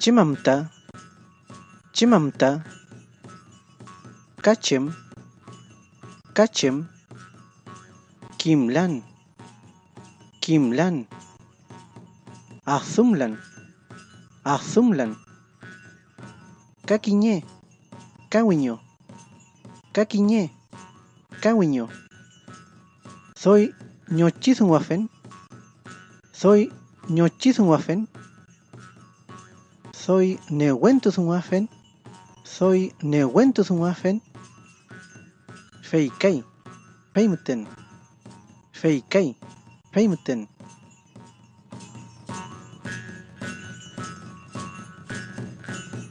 Chimamta, chimamta, kachim, kachim, kimlan, kimlan, azumlan, azumlan, kakiñe, kawiño, kakiñe, kawiño. Soy ñochizunwafen, soy ñochizunwafen, soy Neuwentusumwafen, soy Neuwentusumwafen, Feikai, Feimten, Feikai, Feimten.